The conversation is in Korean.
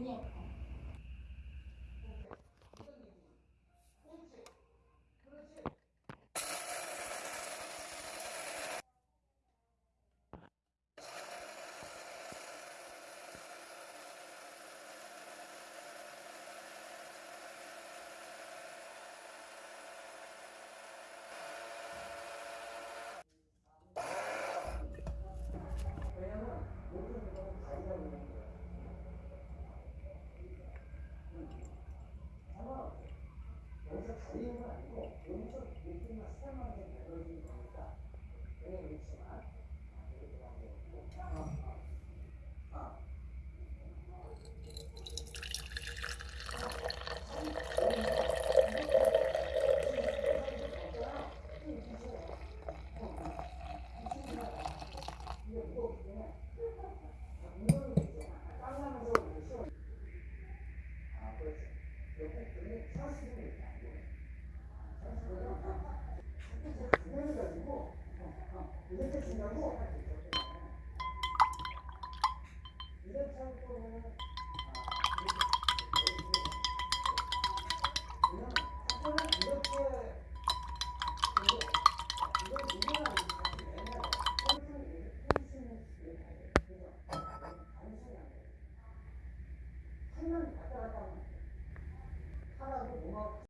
有点。 의미가 아니고 영적 느낌과 사랑하는 배워지는 겁니까? 그래, 그렇지만. 하나도 못 먹고